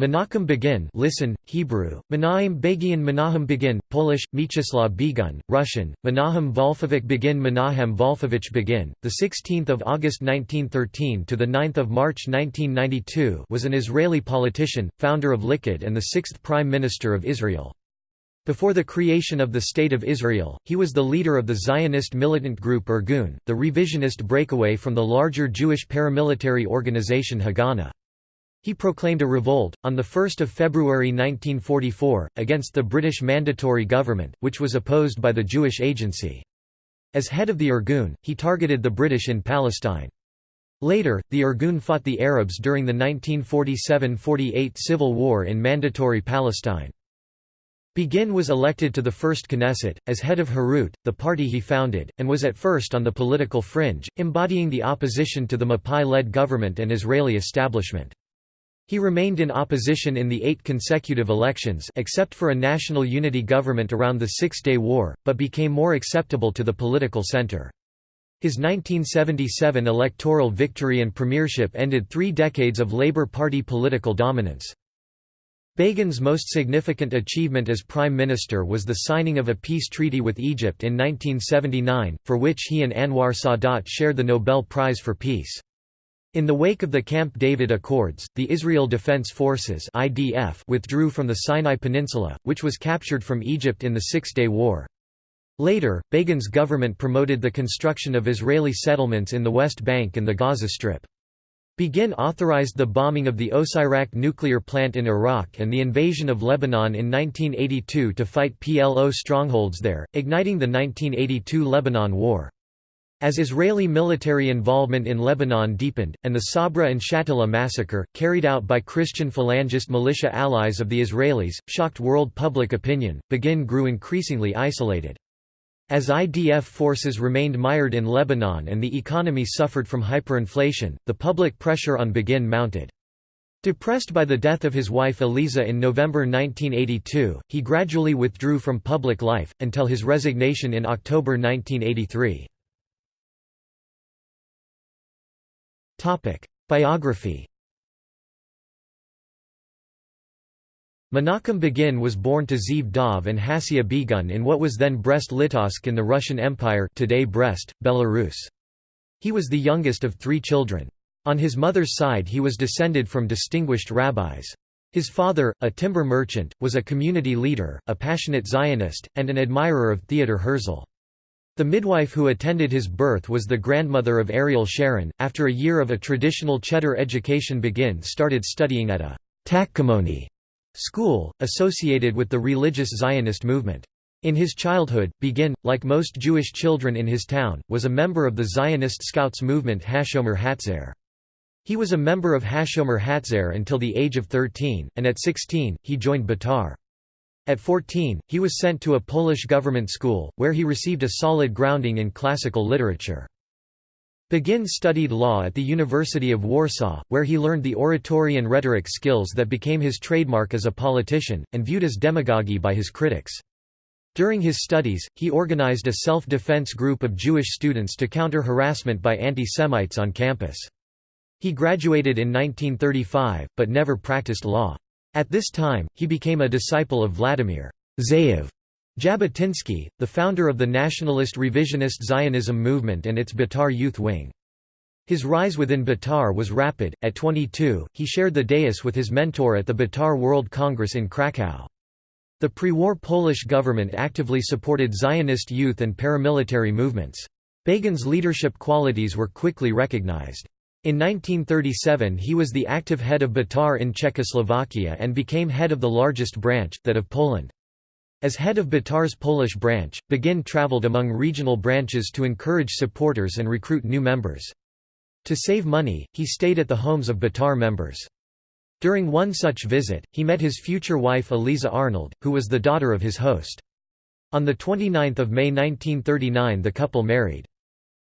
Menachem Begin listen, Hebrew, Menahem Begian Begin, Polish, Mieczysław Begun, Russian, Menahem Wolfowicz Begin Menahem Wolfowicz Begin, 16 August 1913 to 9 March 1992 was an Israeli politician, founder of Likud and the sixth Prime Minister of Israel. Before the creation of the State of Israel, he was the leader of the Zionist militant group Irgun, the revisionist breakaway from the larger Jewish paramilitary organization Haganah. He proclaimed a revolt, on 1 February 1944, against the British Mandatory Government, which was opposed by the Jewish Agency. As head of the Irgun, he targeted the British in Palestine. Later, the Irgun fought the Arabs during the 1947–48 civil war in Mandatory Palestine. Begin was elected to the First Knesset, as head of Herut, the party he founded, and was at first on the political fringe, embodying the opposition to the Mapai-led government and Israeli establishment. He remained in opposition in the eight consecutive elections except for a national unity government around the Six-Day War, but became more acceptable to the political center. His 1977 electoral victory and premiership ended three decades of Labour Party political dominance. Begin's most significant achievement as Prime Minister was the signing of a peace treaty with Egypt in 1979, for which he and Anwar Sadat shared the Nobel Prize for Peace. In the wake of the Camp David Accords, the Israel Defense Forces (IDF) withdrew from the Sinai Peninsula, which was captured from Egypt in the Six-Day War. Later, Begin's government promoted the construction of Israeli settlements in the West Bank and the Gaza Strip. Begin authorized the bombing of the Osirak nuclear plant in Iraq and the invasion of Lebanon in 1982 to fight PLO strongholds there, igniting the 1982 Lebanon War. As Israeli military involvement in Lebanon deepened, and the Sabra and Shatila massacre, carried out by Christian Phalangist militia allies of the Israelis, shocked world public opinion, Begin grew increasingly isolated. As IDF forces remained mired in Lebanon and the economy suffered from hyperinflation, the public pressure on Begin mounted. Depressed by the death of his wife Eliza in November 1982, he gradually withdrew from public life, until his resignation in October 1983. Biography Menachem Begin was born to Zeev Dov and Hasia Begun in what was then Brest-Litovsk in the Russian Empire today Brest, Belarus. He was the youngest of three children. On his mother's side he was descended from distinguished rabbis. His father, a timber merchant, was a community leader, a passionate Zionist, and an admirer of Theodor Herzl. The midwife who attended his birth was the grandmother of Ariel Sharon. After a year of a traditional cheder education, Begin started studying at a Tachkemoni school, associated with the religious Zionist movement. In his childhood, Begin, like most Jewish children in his town, was a member of the Zionist Scouts movement Hashomer Hatzair. He was a member of Hashomer Hatzair until the age of 13, and at 16, he joined Betar. At 14, he was sent to a Polish government school, where he received a solid grounding in classical literature. Begin studied law at the University of Warsaw, where he learned the oratory and rhetoric skills that became his trademark as a politician, and viewed as demagogy by his critics. During his studies, he organized a self-defense group of Jewish students to counter harassment by anti-Semites on campus. He graduated in 1935, but never practiced law. At this time, he became a disciple of Vladimir Zeev Jabotinsky, the founder of the nationalist revisionist Zionism movement and its Betar youth wing. His rise within Betar was rapid. At 22, he shared the dais with his mentor at the Betar World Congress in Krakow. The pre-war Polish government actively supported Zionist youth and paramilitary movements. Begin's leadership qualities were quickly recognized. In 1937 he was the active head of Betar in Czechoslovakia and became head of the largest branch, that of Poland. As head of Betar's Polish branch, Begin traveled among regional branches to encourage supporters and recruit new members. To save money, he stayed at the homes of Betar members. During one such visit, he met his future wife Eliza Arnold, who was the daughter of his host. On 29 May 1939 the couple married.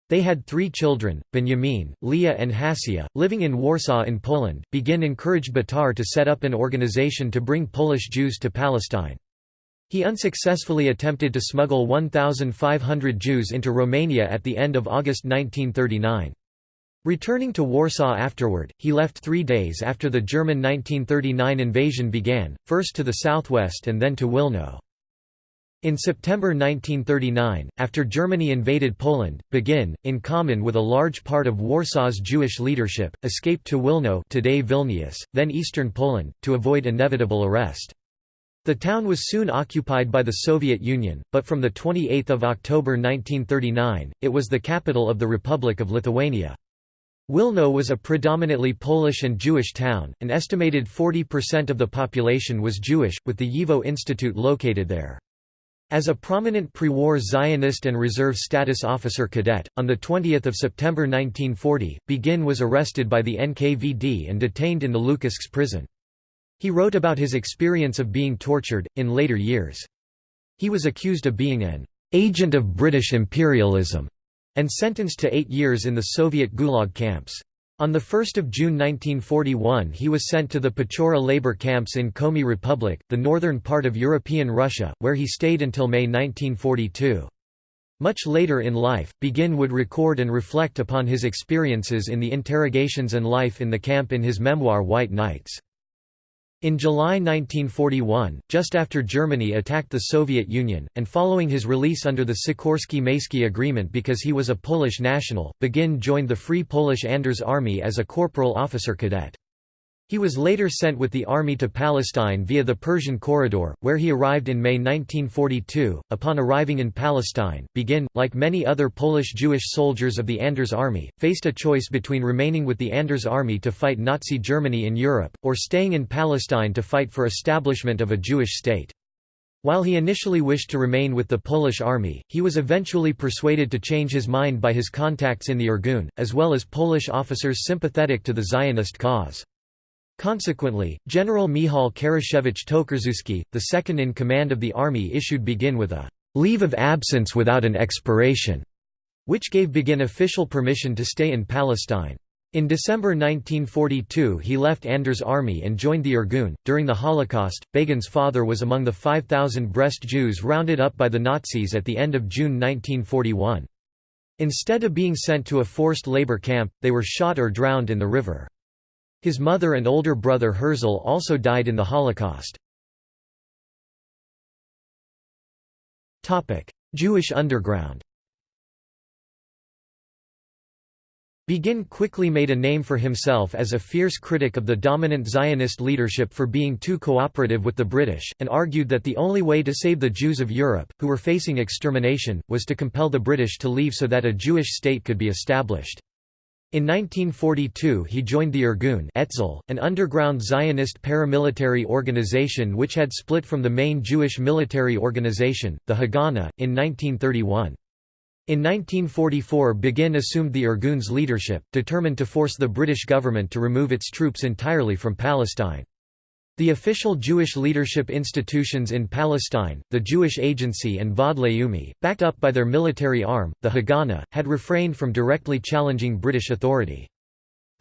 They had three children, Benjamin, Leah and Hasia, living in Warsaw in Poland. Begin encouraged Betar to set up an organization to bring Polish Jews to Palestine. He unsuccessfully attempted to smuggle 1,500 Jews into Romania at the end of August 1939. Returning to Warsaw afterward, he left three days after the German 1939 invasion began, first to the southwest and then to Wilno. In September 1939, after Germany invaded Poland, Begin, in common with a large part of Warsaw's Jewish leadership, escaped to Wilno today Vilnius, then eastern Poland, to avoid inevitable arrest. The town was soon occupied by the Soviet Union, but from 28 October 1939, it was the capital of the Republic of Lithuania. Wilno was a predominantly Polish and Jewish town, an estimated 40% of the population was Jewish, with the YIVO Institute located there. As a prominent pre-war Zionist and reserve status officer cadet, on 20 September 1940, Begin was arrested by the NKVD and detained in the Lukiškės prison. He wrote about his experience of being tortured, in later years. He was accused of being an agent of British imperialism and sentenced to eight years in the Soviet Gulag camps. On 1 June 1941 he was sent to the Pechora labor camps in Komi Republic, the northern part of European Russia, where he stayed until May 1942. Much later in life, Begin would record and reflect upon his experiences in the interrogations and life in the camp in his memoir White Nights. In July 1941, just after Germany attacked the Soviet Union, and following his release under the Sikorski-Mayski Agreement because he was a Polish national, Begin joined the Free Polish Anders Army as a corporal officer cadet. He was later sent with the army to Palestine via the Persian Corridor, where he arrived in May 1942. Upon arriving in Palestine, Begin, like many other Polish Jewish soldiers of the Anders Army, faced a choice between remaining with the Anders Army to fight Nazi Germany in Europe, or staying in Palestine to fight for establishment of a Jewish state. While he initially wished to remain with the Polish army, he was eventually persuaded to change his mind by his contacts in the Irgun, as well as Polish officers sympathetic to the Zionist cause. Consequently, General Michał Karaszewicz Tokarzewski, the second in command of the army issued Begin with a «leave of absence without an expiration», which gave Begin official permission to stay in Palestine. In December 1942 he left Anders' army and joined the Irgun. During the Holocaust, Begin's father was among the 5,000 Brest Jews rounded up by the Nazis at the end of June 1941. Instead of being sent to a forced labor camp, they were shot or drowned in the river. His mother and older brother Herzl also died in the Holocaust. Jewish underground Begin quickly made a name for himself as a fierce critic of the dominant Zionist leadership for being too cooperative with the British, and argued that the only way to save the Jews of Europe, who were facing extermination, was to compel the British to leave so that a Jewish state could be established. In 1942 he joined the Irgun Etzel, an underground Zionist paramilitary organization which had split from the main Jewish military organization, the Haganah, in 1931. In 1944 Begin assumed the Irgun's leadership, determined to force the British government to remove its troops entirely from Palestine. The official Jewish leadership institutions in Palestine, the Jewish Agency and Vaad Leumi, backed up by their military arm, the Haganah, had refrained from directly challenging British authority.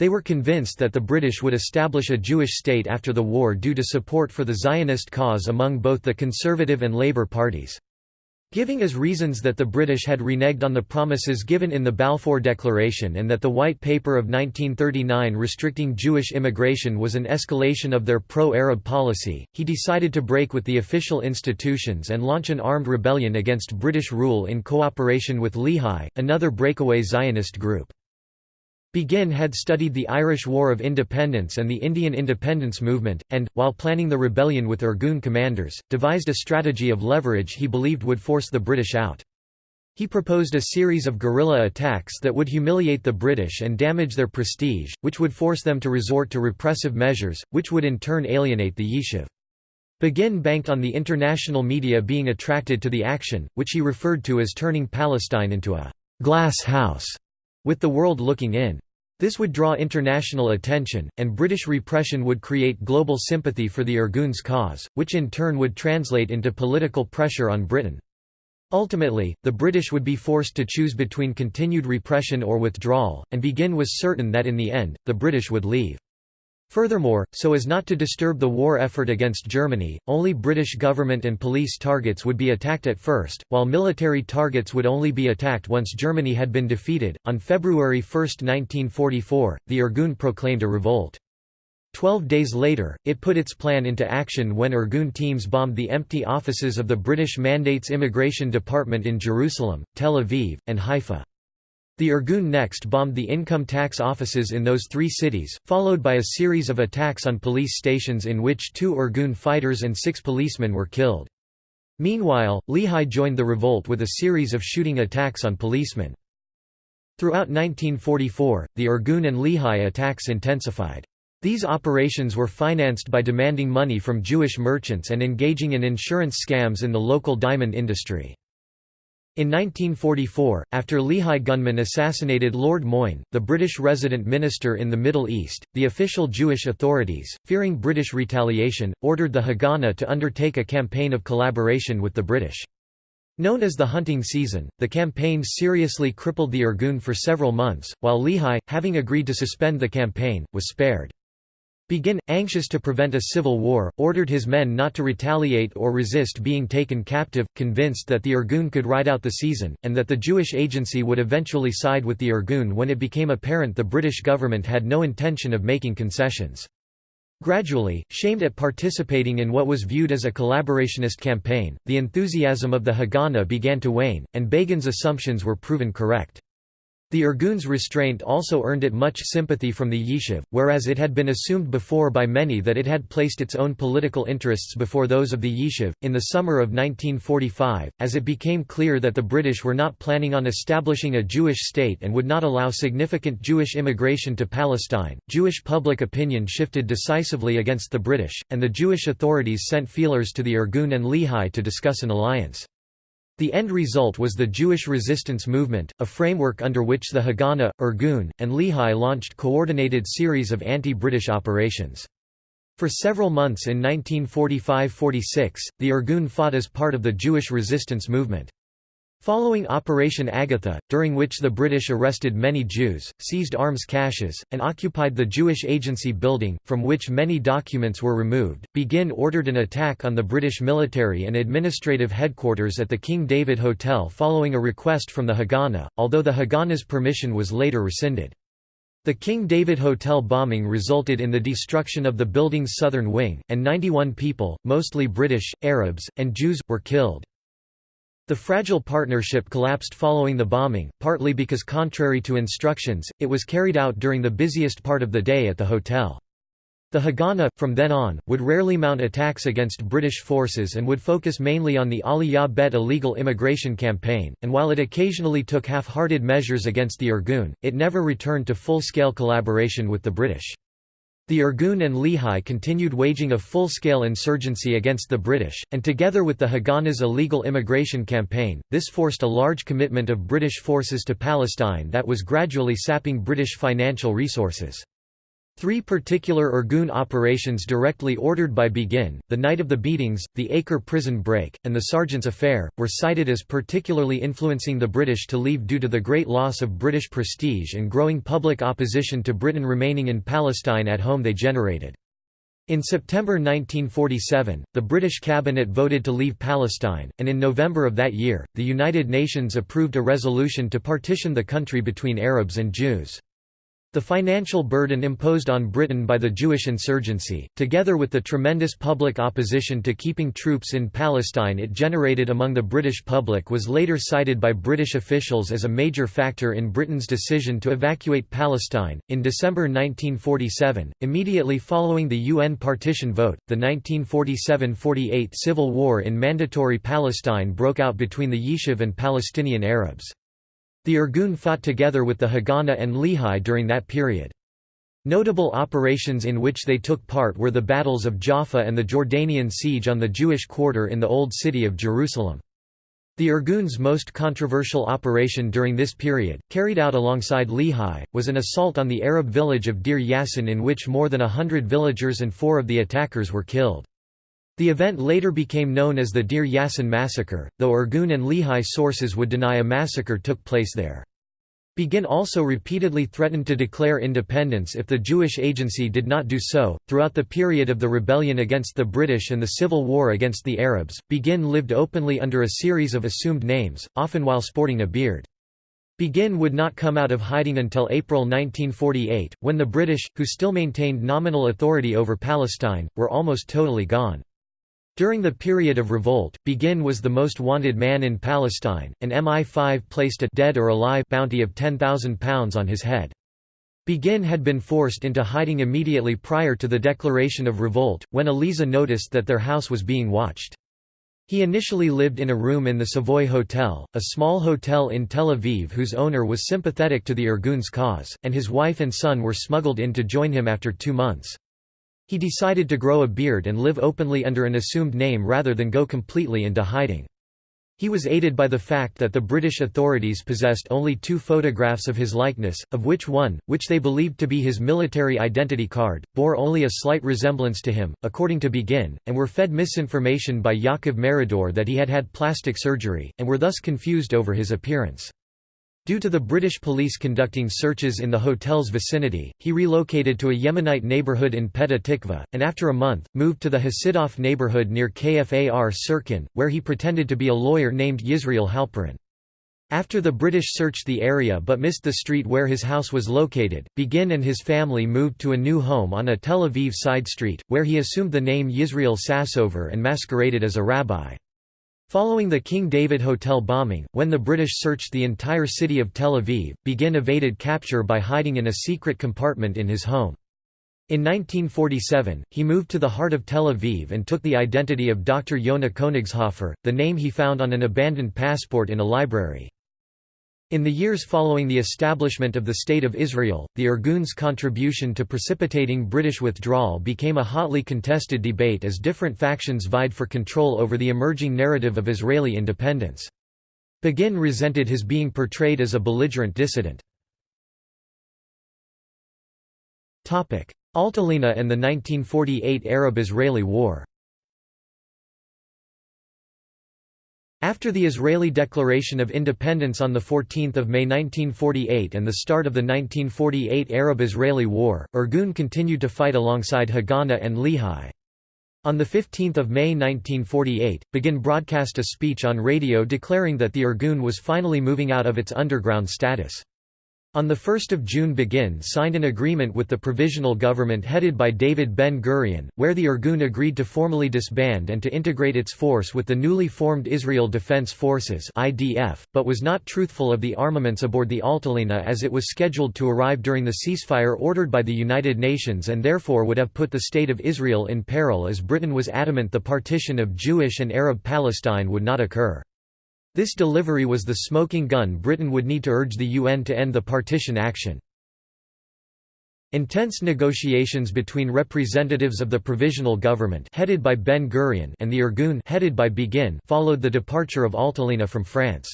They were convinced that the British would establish a Jewish state after the war due to support for the Zionist cause among both the Conservative and Labour parties. Giving as reasons that the British had reneged on the promises given in the Balfour Declaration and that the White Paper of 1939 restricting Jewish immigration was an escalation of their pro-Arab policy, he decided to break with the official institutions and launch an armed rebellion against British rule in cooperation with Lehi, another breakaway Zionist group. Begin had studied the Irish War of Independence and the Indian independence movement, and, while planning the rebellion with Irgun commanders, devised a strategy of leverage he believed would force the British out. He proposed a series of guerrilla attacks that would humiliate the British and damage their prestige, which would force them to resort to repressive measures, which would in turn alienate the Yishuv. Begin banked on the international media being attracted to the action, which he referred to as turning Palestine into a «glass house», with the world looking in. This would draw international attention, and British repression would create global sympathy for the Irgun's cause, which in turn would translate into political pressure on Britain. Ultimately, the British would be forced to choose between continued repression or withdrawal, and Begin was certain that in the end, the British would leave. Furthermore, so as not to disturb the war effort against Germany, only British government and police targets would be attacked at first, while military targets would only be attacked once Germany had been defeated. On February 1, 1944, the Irgun proclaimed a revolt. Twelve days later, it put its plan into action when Irgun teams bombed the empty offices of the British Mandate's Immigration Department in Jerusalem, Tel Aviv, and Haifa. The Irgun next bombed the income tax offices in those three cities, followed by a series of attacks on police stations in which two Irgun fighters and six policemen were killed. Meanwhile, Lehi joined the revolt with a series of shooting attacks on policemen. Throughout 1944, the Irgun and Lehi attacks intensified. These operations were financed by demanding money from Jewish merchants and engaging in insurance scams in the local diamond industry. In 1944, after Lehi gunmen assassinated Lord Moyne, the British resident minister in the Middle East, the official Jewish authorities, fearing British retaliation, ordered the Haganah to undertake a campaign of collaboration with the British. Known as the hunting season, the campaign seriously crippled the Irgun for several months, while Lehi, having agreed to suspend the campaign, was spared. Begin, anxious to prevent a civil war, ordered his men not to retaliate or resist being taken captive, convinced that the Irgun could ride out the season, and that the Jewish agency would eventually side with the Irgun when it became apparent the British government had no intention of making concessions. Gradually, shamed at participating in what was viewed as a collaborationist campaign, the enthusiasm of the Haganah began to wane, and Begin's assumptions were proven correct. The Irgun's restraint also earned it much sympathy from the Yishuv, whereas it had been assumed before by many that it had placed its own political interests before those of the Yishuv. In the summer of 1945, as it became clear that the British were not planning on establishing a Jewish state and would not allow significant Jewish immigration to Palestine, Jewish public opinion shifted decisively against the British, and the Jewish authorities sent feelers to the Irgun and Lehi to discuss an alliance. The end result was the Jewish resistance movement, a framework under which the Haganah, Irgun, and Lehi launched coordinated series of anti-British operations. For several months in 1945–46, the Irgun fought as part of the Jewish resistance movement. Following Operation Agatha, during which the British arrested many Jews, seized arms caches, and occupied the Jewish Agency building, from which many documents were removed, Begin ordered an attack on the British military and administrative headquarters at the King David Hotel following a request from the Haganah, although the Haganah's permission was later rescinded. The King David Hotel bombing resulted in the destruction of the building's southern wing, and 91 people, mostly British, Arabs, and Jews, were killed. The fragile partnership collapsed following the bombing, partly because contrary to instructions, it was carried out during the busiest part of the day at the hotel. The Haganah, from then on, would rarely mount attacks against British forces and would focus mainly on the Aliyah Bet illegal immigration campaign, and while it occasionally took half-hearted measures against the Irgun, it never returned to full-scale collaboration with the British. The Irgun and Lehi continued waging a full-scale insurgency against the British, and together with the Haganah's illegal immigration campaign, this forced a large commitment of British forces to Palestine that was gradually sapping British financial resources. Three particular Irgun operations directly ordered by Begin, the night of the beatings, the Acre prison break, and the Sergeant's affair, were cited as particularly influencing the British to leave due to the great loss of British prestige and growing public opposition to Britain remaining in Palestine at home they generated. In September 1947, the British cabinet voted to leave Palestine, and in November of that year, the United Nations approved a resolution to partition the country between Arabs and Jews. The financial burden imposed on Britain by the Jewish insurgency, together with the tremendous public opposition to keeping troops in Palestine it generated among the British public was later cited by British officials as a major factor in Britain's decision to evacuate Palestine. In December 1947, immediately following the UN partition vote, the 1947 48 civil war in Mandatory Palestine broke out between the Yishuv and Palestinian Arabs. The Irgun fought together with the Haganah and Lehi during that period. Notable operations in which they took part were the battles of Jaffa and the Jordanian siege on the Jewish quarter in the Old City of Jerusalem. The Irgun's most controversial operation during this period, carried out alongside Lehi, was an assault on the Arab village of Deir Yassin in which more than a hundred villagers and four of the attackers were killed. The event later became known as the Deir Yassin massacre, though Irgun and Lehi sources would deny a massacre took place there. Begin also repeatedly threatened to declare independence if the Jewish Agency did not do so. Throughout the period of the rebellion against the British and the civil war against the Arabs, Begin lived openly under a series of assumed names, often while sporting a beard. Begin would not come out of hiding until April 1948, when the British, who still maintained nominal authority over Palestine, were almost totally gone. During the period of revolt, Begin was the most wanted man in Palestine, and MI5 placed a dead or alive bounty of £10,000 on his head. Begin had been forced into hiding immediately prior to the declaration of revolt, when Eliza noticed that their house was being watched. He initially lived in a room in the Savoy Hotel, a small hotel in Tel Aviv whose owner was sympathetic to the Irgun's cause, and his wife and son were smuggled in to join him after two months. He decided to grow a beard and live openly under an assumed name rather than go completely into hiding. He was aided by the fact that the British authorities possessed only two photographs of his likeness, of which one, which they believed to be his military identity card, bore only a slight resemblance to him, according to Begin, and were fed misinformation by Yaakov Meridor that he had had plastic surgery, and were thus confused over his appearance. Due to the British police conducting searches in the hotel's vicinity, he relocated to a Yemenite neighborhood in Petah Tikva, and after a month, moved to the Hasidoff neighborhood near Kfar Sirkin, where he pretended to be a lawyer named Yisrael Halperin. After the British searched the area but missed the street where his house was located, Begin and his family moved to a new home on a Tel Aviv side street, where he assumed the name Yisrael Sassover and masqueraded as a rabbi. Following the King David Hotel bombing, when the British searched the entire city of Tel Aviv, Begin evaded capture by hiding in a secret compartment in his home. In 1947, he moved to the heart of Tel Aviv and took the identity of Dr. Yonah Konigshofer, the name he found on an abandoned passport in a library. In the years following the establishment of the State of Israel, the Irgun's contribution to precipitating British withdrawal became a hotly contested debate as different factions vied for control over the emerging narrative of Israeli independence. Begin resented his being portrayed as a belligerent dissident. Altalena and the 1948 Arab–Israeli War After the Israeli Declaration of Independence on 14 May 1948 and the start of the 1948 Arab–Israeli War, Irgun continued to fight alongside Haganah and Lehi. On 15 May 1948, Begin broadcast a speech on radio declaring that the Irgun was finally moving out of its underground status. On 1 June Begin signed an agreement with the provisional government headed by David Ben-Gurion, where the Irgun agreed to formally disband and to integrate its force with the newly formed Israel Defense Forces but was not truthful of the armaments aboard the Altalena as it was scheduled to arrive during the ceasefire ordered by the United Nations and therefore would have put the State of Israel in peril as Britain was adamant the partition of Jewish and Arab Palestine would not occur. This delivery was the smoking gun Britain would need to urge the UN to end the partition action. Intense negotiations between representatives of the provisional government headed by Ben Gurion and the Irgun headed by Begin followed the departure of Altalena from France.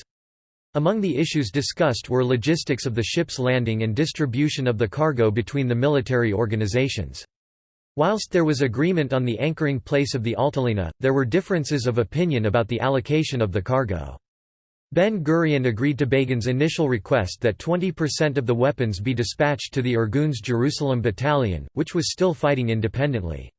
Among the issues discussed were logistics of the ship's landing and distribution of the cargo between the military organizations. Whilst there was agreement on the anchoring place of the Altalena, there were differences of opinion about the allocation of the cargo. Ben Gurion agreed to Begin's initial request that 20% of the weapons be dispatched to the Irgun's Jerusalem Battalion, which was still fighting independently.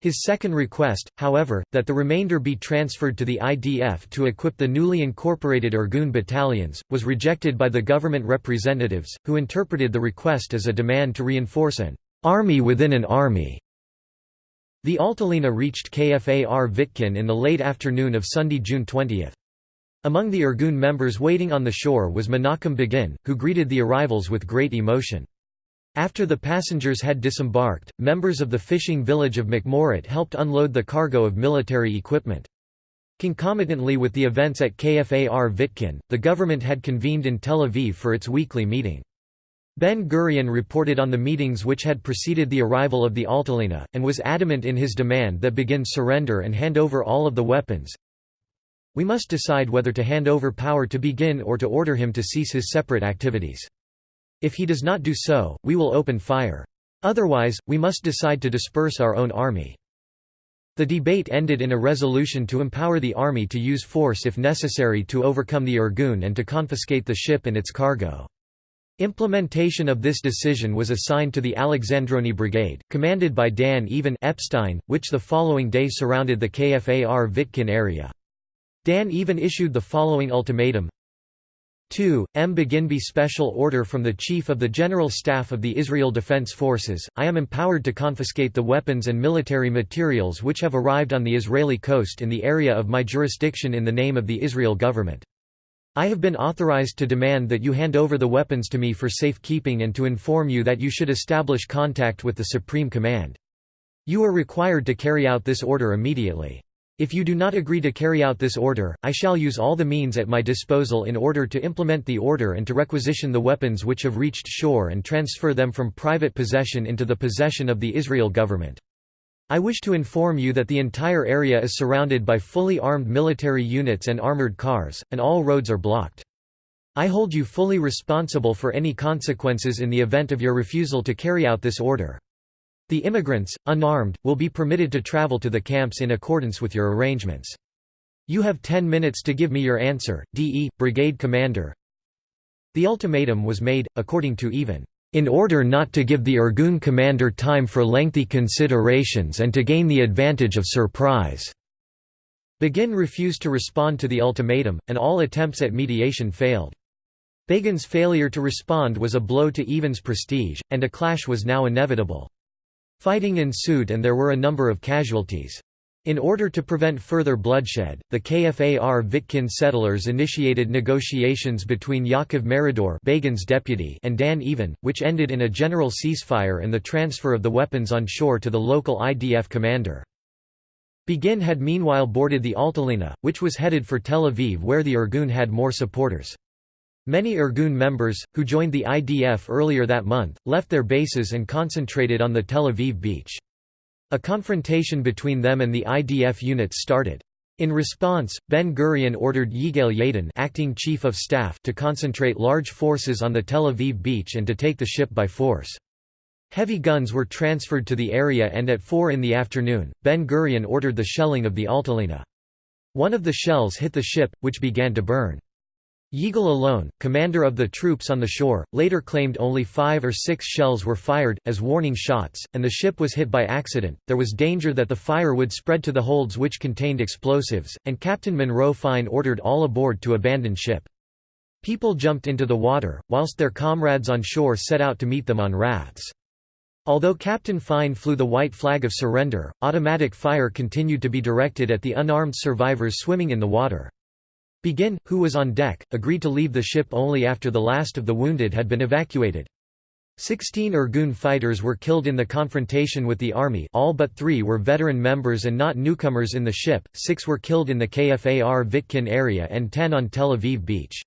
His second request, however, that the remainder be transferred to the IDF to equip the newly incorporated Irgun battalions, was rejected by the government representatives, who interpreted the request as a demand to reinforce an army within an army. The Altalena reached Kfar Vitkin in the late afternoon of Sunday, June 20. Among the Irgun members waiting on the shore was Menachem Begin, who greeted the arrivals with great emotion. After the passengers had disembarked, members of the fishing village of Mikhmoret helped unload the cargo of military equipment. Concomitantly with the events at Kfar Vitkin, the government had convened in Tel Aviv for its weekly meeting. Ben Gurion reported on the meetings which had preceded the arrival of the Altalena, and was adamant in his demand that Begin surrender and hand over all of the weapons, we must decide whether to hand over power to begin or to order him to cease his separate activities. If he does not do so, we will open fire. Otherwise, we must decide to disperse our own army. The debate ended in a resolution to empower the army to use force if necessary to overcome the Irgun and to confiscate the ship and its cargo. Implementation of this decision was assigned to the Alexandroni Brigade, commanded by Dan Even Epstein, which the following day surrounded the Kfar Vitkin area. Dan Even issued the following ultimatum 2. M. Begin be Special order from the Chief of the General Staff of the Israel Defense Forces, I am empowered to confiscate the weapons and military materials which have arrived on the Israeli coast in the area of my jurisdiction in the name of the Israel government. I have been authorized to demand that you hand over the weapons to me for safekeeping and to inform you that you should establish contact with the Supreme Command. You are required to carry out this order immediately. If you do not agree to carry out this order, I shall use all the means at my disposal in order to implement the order and to requisition the weapons which have reached shore and transfer them from private possession into the possession of the Israel government. I wish to inform you that the entire area is surrounded by fully armed military units and armored cars, and all roads are blocked. I hold you fully responsible for any consequences in the event of your refusal to carry out this order. The immigrants, unarmed, will be permitted to travel to the camps in accordance with your arrangements. You have 10 minutes to give me your answer, DE, Brigade Commander. The ultimatum was made, according to Even in order not to give the Irgun commander time for lengthy considerations and to gain the advantage of surprise. Begin refused to respond to the ultimatum, and all attempts at mediation failed. Begin's failure to respond was a blow to Even's prestige, and a clash was now inevitable. Fighting ensued and there were a number of casualties. In order to prevent further bloodshed, the Kfar Vitkin settlers initiated negotiations between Yaakov Meridor Begin's deputy and Dan Even, which ended in a general ceasefire and the transfer of the weapons on shore to the local IDF commander. Begin had meanwhile boarded the Altalena, which was headed for Tel Aviv where the Irgun had more supporters. Many Irgun members, who joined the IDF earlier that month, left their bases and concentrated on the Tel Aviv beach. A confrontation between them and the IDF units started. In response, Ben-Gurion ordered Yigael Yadin acting chief of staff to concentrate large forces on the Tel Aviv beach and to take the ship by force. Heavy guns were transferred to the area and at 4 in the afternoon, Ben-Gurion ordered the shelling of the Altalena. One of the shells hit the ship, which began to burn. Yigal Allon, commander of the troops on the shore, later claimed only five or six shells were fired, as warning shots, and the ship was hit by accident. There was danger that the fire would spread to the holds which contained explosives, and Captain Monroe Fine ordered all aboard to abandon ship. People jumped into the water, whilst their comrades on shore set out to meet them on rafts. Although Captain Fine flew the white flag of surrender, automatic fire continued to be directed at the unarmed survivors swimming in the water. Begin, who was on deck, agreed to leave the ship only after the last of the wounded had been evacuated. Sixteen Irgun fighters were killed in the confrontation with the army all but three were veteran members and not newcomers in the ship, six were killed in the Kfar Vitkin area and ten on Tel Aviv beach.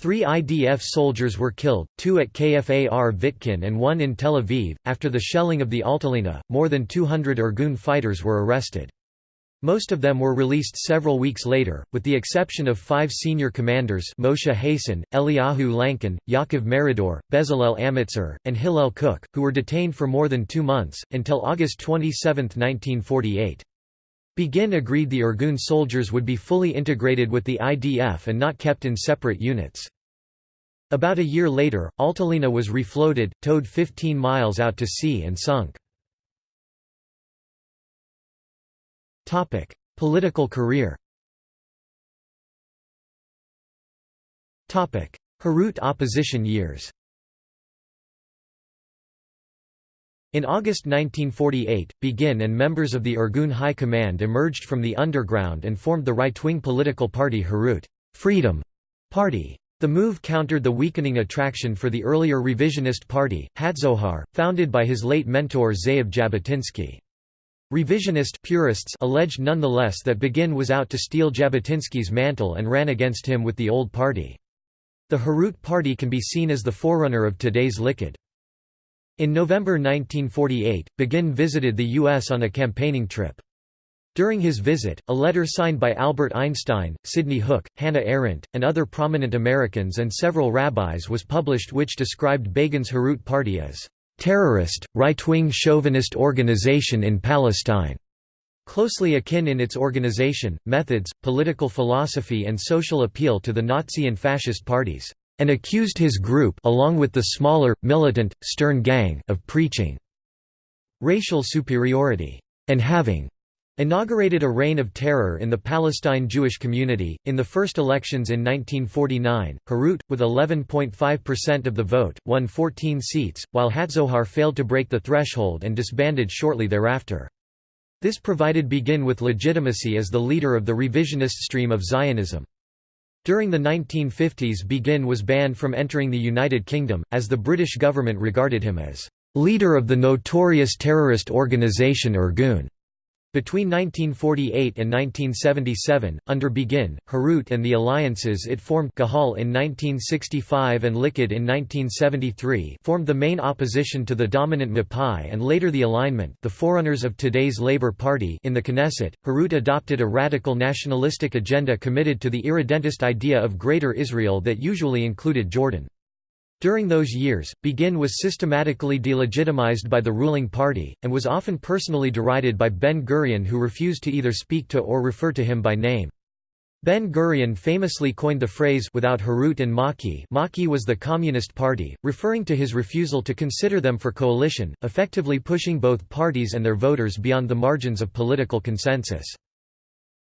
Three IDF soldiers were killed, two at Kfar Vitkin and one in Tel Aviv. After the shelling of the Altalena, more than 200 Irgun fighters were arrested. Most of them were released several weeks later, with the exception of five senior commanders Moshe Hassan, Eliyahu Lankin, Yaakov Meridor, Bezalel Amitzur, and Hillel Kook, who were detained for more than two months, until August 27, 1948. Begin agreed the Irgun soldiers would be fully integrated with the IDF and not kept in separate units. About a year later, Altalena was refloated, towed 15 miles out to sea and sunk. Topic: Political career. Topic: Herut opposition years. In August 1948, Begin and members of the Irgun High Command emerged from the underground and formed the right-wing political party Herut Freedom Party. The move countered the weakening attraction for the earlier revisionist party, Hatzohar, founded by his late mentor Ze'ev Jabotinsky. Revisionist purists alleged nonetheless that Begin was out to steal Jabotinsky's mantle and ran against him with the old party. The Herut party can be seen as the forerunner of today's Likud. In November 1948, Begin visited the U.S. on a campaigning trip. During his visit, a letter signed by Albert Einstein, Sidney Hook, Hannah Arendt, and other prominent Americans and several rabbis was published which described Begin's Herut party as terrorist, right-wing chauvinist organization in Palestine, closely akin in its organization, methods, political philosophy and social appeal to the Nazi and fascist parties. and accused his group along with the smaller, militant, Stern Gang of preaching racial superiority and having inaugurated a reign of terror in the Palestine Jewish community. In the first elections in 1949, Herut, with 11.5% of the vote, won 14 seats, while Hatzohar failed to break the threshold and disbanded shortly thereafter. This provided Begin with legitimacy as the leader of the revisionist stream of Zionism. During the 1950s Begin was banned from entering the United Kingdom, as the British government regarded him as leader of the notorious terrorist organisation Irgun. Between 1948 and 1977, under Begin, Herut and the alliances it formed Gahal in 1965 and Likud in 1973 formed the main opposition to the dominant Mapai and later the Alignment the forerunners of today's Labour Party in the Knesset. Herut adopted a radical nationalistic agenda committed to the irredentist idea of Greater Israel that usually included Jordan. During those years, Begin was systematically delegitimized by the ruling party, and was often personally derided by Ben-Gurion who refused to either speak to or refer to him by name. Ben-Gurion famously coined the phrase without Herut and Maki Maki was the Communist Party, referring to his refusal to consider them for coalition, effectively pushing both parties and their voters beyond the margins of political consensus.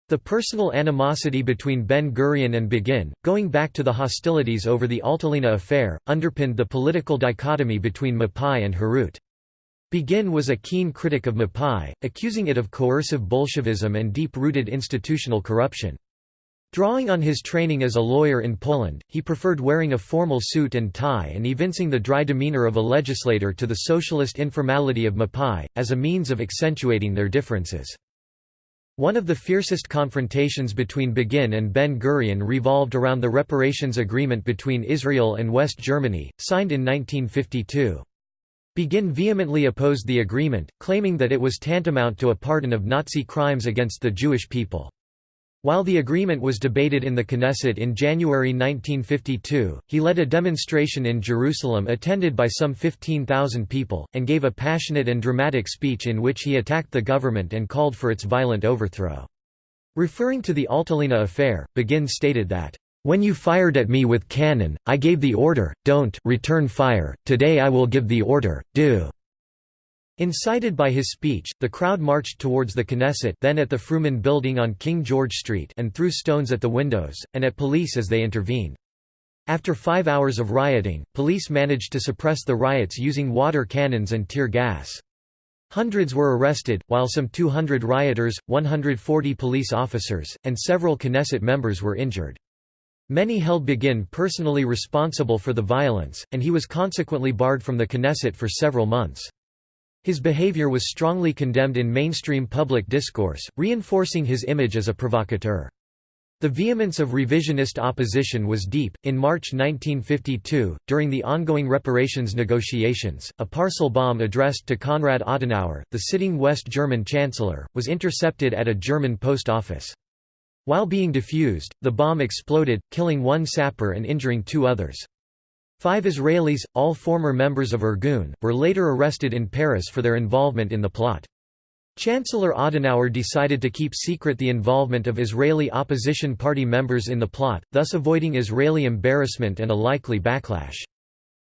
The personal animosity between Ben-Gurion and Begin, going back to the hostilities over the Altalena affair, underpinned the political dichotomy between Mapai and Herut. Begin was a keen critic of Mapai, accusing it of coercive Bolshevism and deep-rooted institutional corruption. Drawing on his training as a lawyer in Poland, he preferred wearing a formal suit and tie and evincing the dry demeanor of a legislator to the socialist informality of Mapai, as a means of accentuating their differences. One of the fiercest confrontations between Begin and Ben-Gurion revolved around the reparations agreement between Israel and West Germany, signed in 1952. Begin vehemently opposed the agreement, claiming that it was tantamount to a pardon of Nazi crimes against the Jewish people. While the agreement was debated in the Knesset in January 1952, he led a demonstration in Jerusalem attended by some 15,000 people, and gave a passionate and dramatic speech in which he attacked the government and called for its violent overthrow. Referring to the Altalena affair, Begin stated that, "...when you fired at me with cannon, I gave the order, don't return fire, today I will give the order, do." Incited by his speech, the crowd marched towards the Knesset then at the Frumin building on King George Street and threw stones at the windows, and at police as they intervened. After five hours of rioting, police managed to suppress the riots using water cannons and tear gas. Hundreds were arrested, while some 200 rioters, 140 police officers, and several Knesset members were injured. Many held Begin personally responsible for the violence, and he was consequently barred from the Knesset for several months. His behavior was strongly condemned in mainstream public discourse, reinforcing his image as a provocateur. The vehemence of revisionist opposition was deep. In March 1952, during the ongoing reparations negotiations, a parcel bomb addressed to Konrad Adenauer, the sitting West German chancellor, was intercepted at a German post office. While being defused, the bomb exploded, killing one sapper and injuring two others. Five Israelis, all former members of Irgun, were later arrested in Paris for their involvement in the plot. Chancellor Adenauer decided to keep secret the involvement of Israeli opposition party members in the plot, thus avoiding Israeli embarrassment and a likely backlash.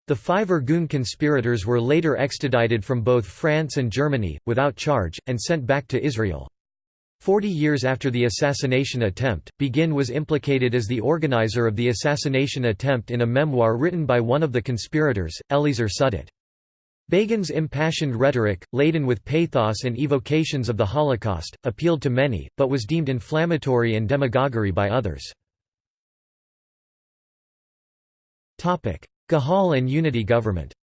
The five Irgun conspirators were later extradited from both France and Germany, without charge, and sent back to Israel. Forty years after the assassination attempt, Begin was implicated as the organizer of the assassination attempt in a memoir written by one of the conspirators, Eliezer Sudit. Begin's impassioned rhetoric, laden with pathos and evocations of the Holocaust, appealed to many, but was deemed inflammatory and demagoguery by others. Gahal and unity government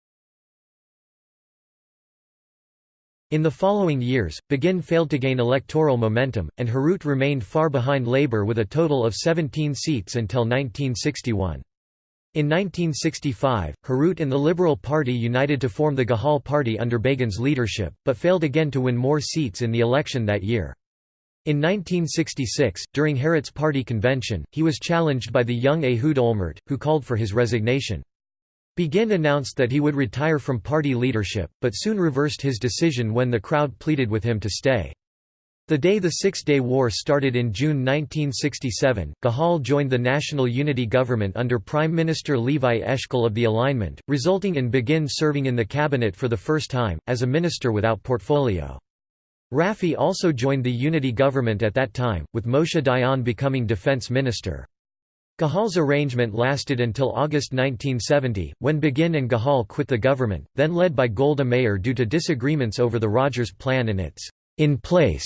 In the following years, Begin failed to gain electoral momentum, and Herut remained far behind Labour with a total of 17 seats until 1961. In 1965, Herut and the Liberal Party united to form the Gahal Party under Begin's leadership, but failed again to win more seats in the election that year. In 1966, during Herut's party convention, he was challenged by the young Ehud Olmert, who called for his resignation. Begin announced that he would retire from party leadership, but soon reversed his decision when the crowd pleaded with him to stay. The day the Six-Day War started in June 1967, Gahal joined the National Unity Government under Prime Minister Levi Eshkol of the Alignment, resulting in Begin serving in the cabinet for the first time, as a minister without portfolio. Rafi also joined the Unity Government at that time, with Moshe Dayan becoming defense minister. Gahal's arrangement lasted until August 1970, when Begin and Gahal quit the government, then led by Golda Meir due to disagreements over the Rogers Plan and its in place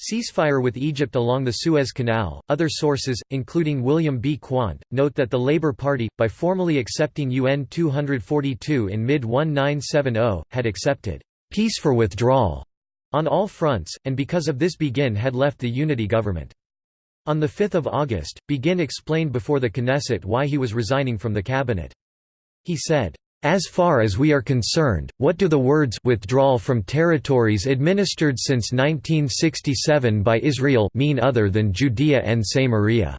Ceasefire with Egypt along the Suez Canal. Other sources, including William B. Quandt, note that the Labour Party, by formally accepting UN 242 in mid 1970, had accepted peace for withdrawal on all fronts, and because of this Begin had left the unity government. On 5 August, Begin explained before the Knesset why he was resigning from the cabinet. He said, as far as we are concerned, what do the words withdrawal from territories administered since 1967 by Israel mean other than Judea and Samaria?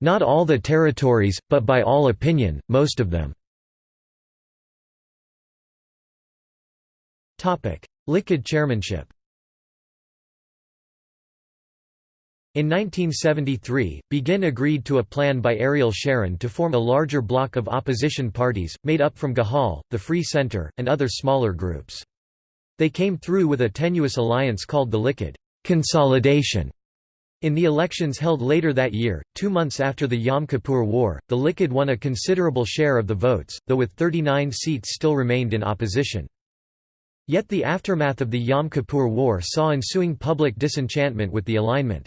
Not all the territories, but by all opinion, most of them. Likud chairmanship In 1973, Begin agreed to a plan by Ariel Sharon to form a larger bloc of opposition parties, made up from Gahal, the Free Center, and other smaller groups. They came through with a tenuous alliance called the Likud consolidation. In the elections held later that year, two months after the Yom Kippur War, the Likud won a considerable share of the votes, though with 39 seats still remained in opposition. Yet the aftermath of the Yom Kippur War saw ensuing public disenchantment with the alignment.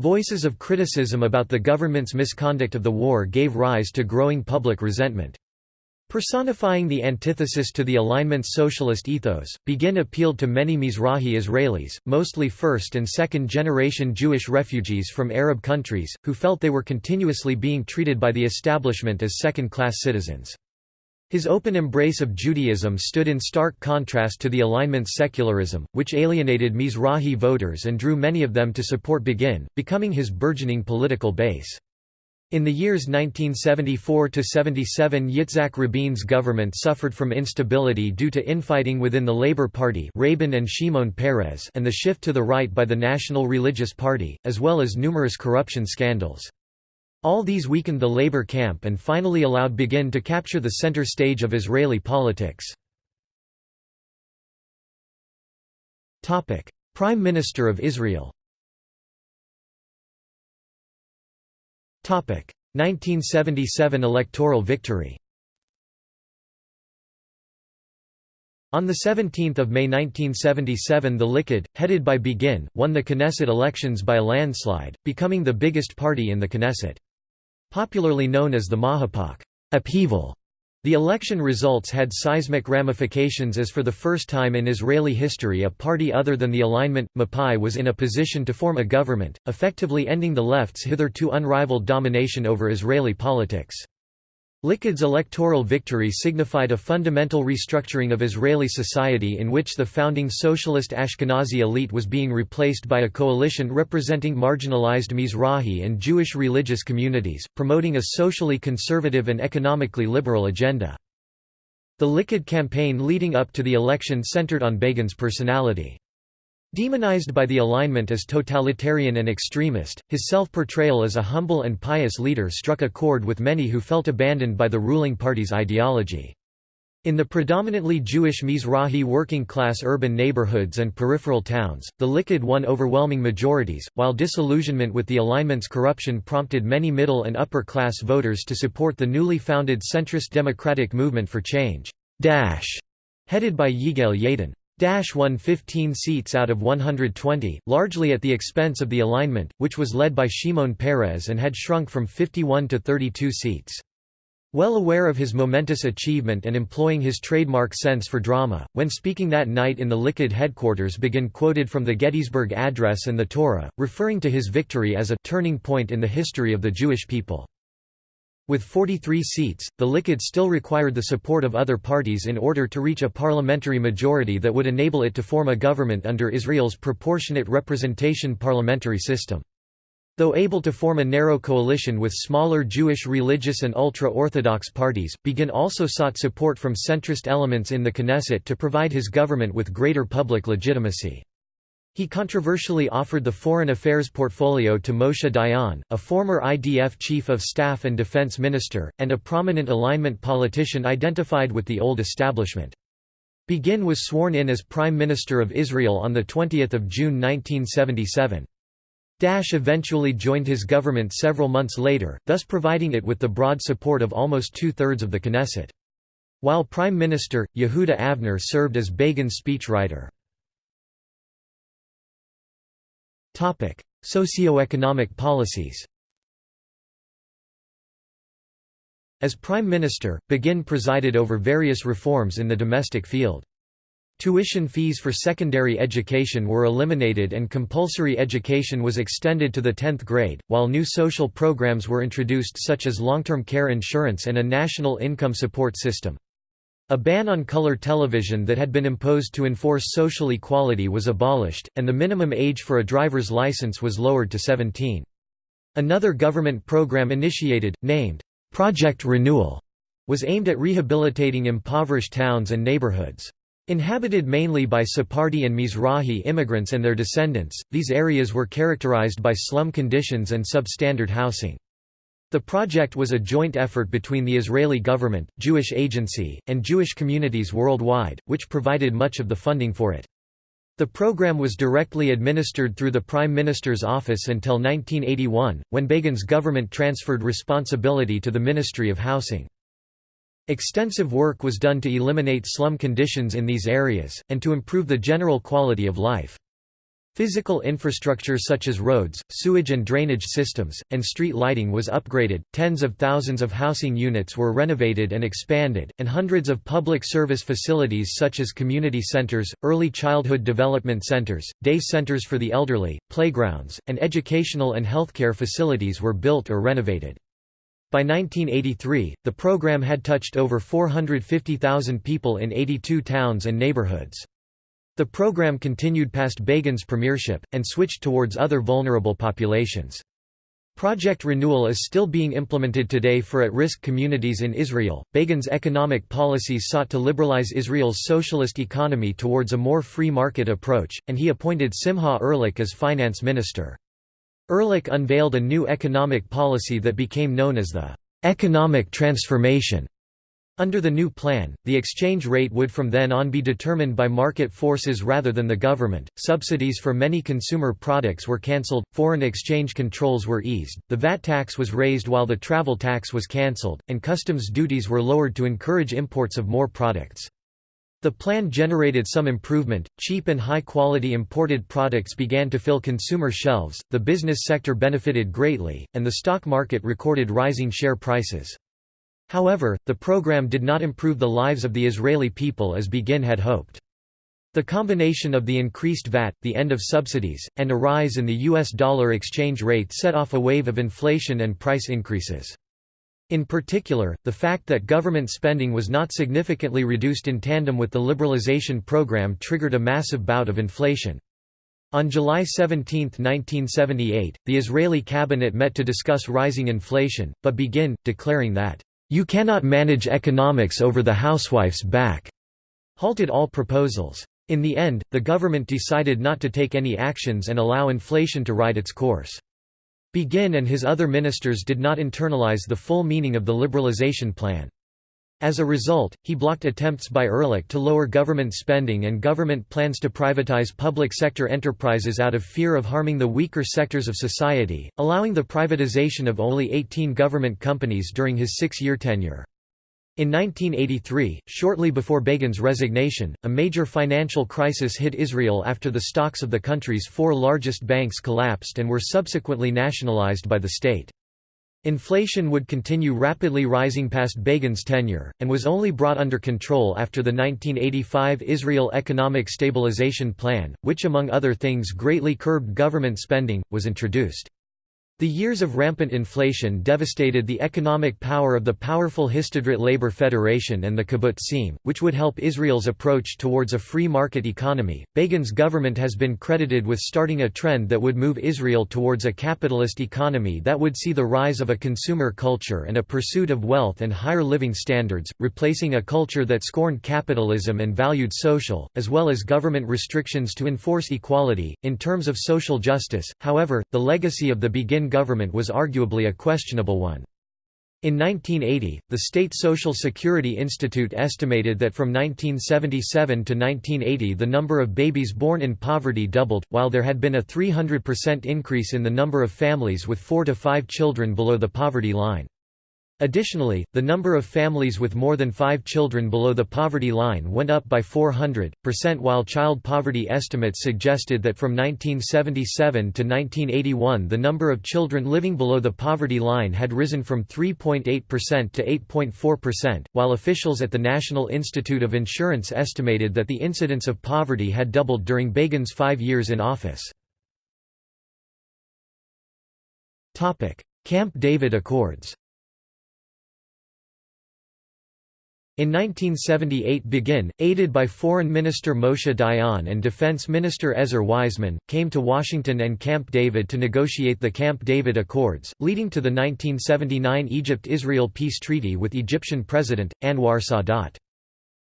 Voices of criticism about the government's misconduct of the war gave rise to growing public resentment. Personifying the antithesis to the alignment's socialist ethos, Begin appealed to many Mizrahi Israelis, mostly first- and second-generation Jewish refugees from Arab countries, who felt they were continuously being treated by the establishment as second-class citizens. His open embrace of Judaism stood in stark contrast to the alignment's secularism, which alienated Mizrahi voters and drew many of them to support Begin, becoming his burgeoning political base. In the years 1974–77 Yitzhak Rabin's government suffered from instability due to infighting within the Labour Party Rabin and Shimon Peres and the shift to the right by the National Religious Party, as well as numerous corruption scandals. All these weakened the labor camp and finally allowed Begin to capture the center stage of Israeli politics. Prime Minister of Israel 1977 electoral victory On 17 May 1977 the Likud, headed by Begin, won the Knesset elections by a landslide, becoming the biggest party in the Knesset. Popularly known as the Mahapak upheaval. The election results had seismic ramifications as for the first time in Israeli history a party other than the alignment, Mapai was in a position to form a government, effectively ending the left's hitherto unrivaled domination over Israeli politics. Likud's electoral victory signified a fundamental restructuring of Israeli society in which the founding socialist Ashkenazi elite was being replaced by a coalition representing marginalized Mizrahi and Jewish religious communities, promoting a socially conservative and economically liberal agenda. The Likud campaign leading up to the election centered on Begin's personality. Demonized by the alignment as totalitarian and extremist, his self-portrayal as a humble and pious leader struck a chord with many who felt abandoned by the ruling party's ideology. In the predominantly Jewish Mizrahi working-class urban neighborhoods and peripheral towns, the Likud won overwhelming majorities, while disillusionment with the alignment's corruption prompted many middle and upper-class voters to support the newly founded centrist Democratic Movement for Change headed by Yigal Yadin. Dash won 15 seats out of 120, largely at the expense of the alignment, which was led by Shimon Peres and had shrunk from 51 to 32 seats. Well aware of his momentous achievement and employing his trademark sense for drama, when speaking that night in the Likud headquarters Begin quoted from the Gettysburg Address and the Torah, referring to his victory as a «turning point in the history of the Jewish people». With 43 seats, the Likud still required the support of other parties in order to reach a parliamentary majority that would enable it to form a government under Israel's proportionate representation parliamentary system. Though able to form a narrow coalition with smaller Jewish religious and ultra-Orthodox parties, Begin also sought support from centrist elements in the Knesset to provide his government with greater public legitimacy. He controversially offered the foreign affairs portfolio to Moshe Dayan, a former IDF chief of staff and defense minister, and a prominent alignment politician identified with the old establishment. Begin was sworn in as Prime Minister of Israel on 20 June 1977. Dash eventually joined his government several months later, thus providing it with the broad support of almost two-thirds of the Knesset. While Prime Minister, Yehuda Avner served as Begin's speechwriter. Socioeconomic policies As Prime Minister, Begin presided over various reforms in the domestic field. Tuition fees for secondary education were eliminated and compulsory education was extended to the 10th grade, while new social programs were introduced such as long-term care insurance and a national income support system. A ban on color television that had been imposed to enforce social equality was abolished, and the minimum age for a driver's license was lowered to 17. Another government program initiated, named, "'Project Renewal' was aimed at rehabilitating impoverished towns and neighborhoods. Inhabited mainly by Sephardi and Mizrahi immigrants and their descendants, these areas were characterized by slum conditions and substandard housing. The project was a joint effort between the Israeli government, Jewish Agency, and Jewish communities worldwide, which provided much of the funding for it. The program was directly administered through the Prime Minister's office until 1981, when Begin's government transferred responsibility to the Ministry of Housing. Extensive work was done to eliminate slum conditions in these areas, and to improve the general quality of life. Physical infrastructure such as roads, sewage and drainage systems, and street lighting was upgraded, tens of thousands of housing units were renovated and expanded, and hundreds of public service facilities such as community centers, early childhood development centers, day centers for the elderly, playgrounds, and educational and healthcare facilities were built or renovated. By 1983, the program had touched over 450,000 people in 82 towns and neighborhoods. The program continued past Begin's premiership, and switched towards other vulnerable populations. Project Renewal is still being implemented today for at-risk communities in Israel. Begin's economic policies sought to liberalize Israel's socialist economy towards a more free market approach, and he appointed Simha Ehrlich as finance minister. Ehrlich unveiled a new economic policy that became known as the economic transformation. Under the new plan, the exchange rate would from then on be determined by market forces rather than the government. Subsidies for many consumer products were cancelled, foreign exchange controls were eased, the VAT tax was raised while the travel tax was cancelled, and customs duties were lowered to encourage imports of more products. The plan generated some improvement, cheap and high quality imported products began to fill consumer shelves, the business sector benefited greatly, and the stock market recorded rising share prices. However, the program did not improve the lives of the Israeli people as Begin had hoped. The combination of the increased VAT, the end of subsidies, and a rise in the US dollar exchange rate set off a wave of inflation and price increases. In particular, the fact that government spending was not significantly reduced in tandem with the liberalization program triggered a massive bout of inflation. On July 17, 1978, the Israeli cabinet met to discuss rising inflation, but Begin, declaring that you cannot manage economics over the housewife's back, halted all proposals. In the end, the government decided not to take any actions and allow inflation to ride its course. Begin and his other ministers did not internalize the full meaning of the liberalization plan. As a result, he blocked attempts by Ehrlich to lower government spending and government plans to privatize public sector enterprises out of fear of harming the weaker sectors of society, allowing the privatization of only 18 government companies during his six-year tenure. In 1983, shortly before Begin's resignation, a major financial crisis hit Israel after the stocks of the country's four largest banks collapsed and were subsequently nationalized by the state. Inflation would continue rapidly rising past Begin's tenure, and was only brought under control after the 1985 Israel Economic Stabilization Plan, which among other things greatly curbed government spending, was introduced. The years of rampant inflation devastated the economic power of the powerful Histadrut Labor Federation and the kibbutzim, which would help Israel's approach towards a free market economy. Begin's government has been credited with starting a trend that would move Israel towards a capitalist economy that would see the rise of a consumer culture and a pursuit of wealth and higher living standards, replacing a culture that scorned capitalism and valued social, as well as government restrictions to enforce equality. In terms of social justice, however, the legacy of the Begin government was arguably a questionable one. In 1980, the State Social Security Institute estimated that from 1977 to 1980 the number of babies born in poverty doubled, while there had been a 300% increase in the number of families with four to five children below the poverty line. Additionally, the number of families with more than five children below the poverty line went up by 400%, while child poverty estimates suggested that from 1977 to 1981 the number of children living below the poverty line had risen from 3.8% to 8.4%, while officials at the National Institute of Insurance estimated that the incidence of poverty had doubled during Begin's five years in office. Camp David Accords In 1978 Begin, aided by Foreign Minister Moshe Dayan and Defense Minister Ezer Weizman, came to Washington and Camp David to negotiate the Camp David Accords, leading to the 1979 Egypt–Israel peace treaty with Egyptian President, Anwar Sadat.